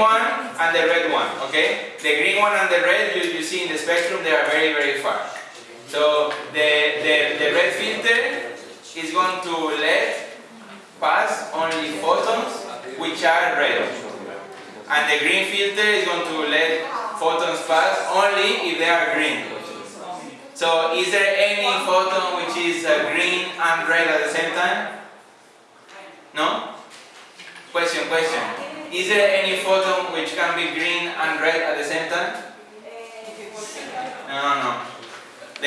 one and the red one, okay? The green one and the red, you, you see in the spectrum, they are very, very far. So the, the, the red filter is going to let pass only photons which are red. And the green filter is going to let photons pass only if they are green. So is there any photon which is uh, green and red at the same time? No? Is there any photon which can be green and red at the same time? Eh, no, no, no.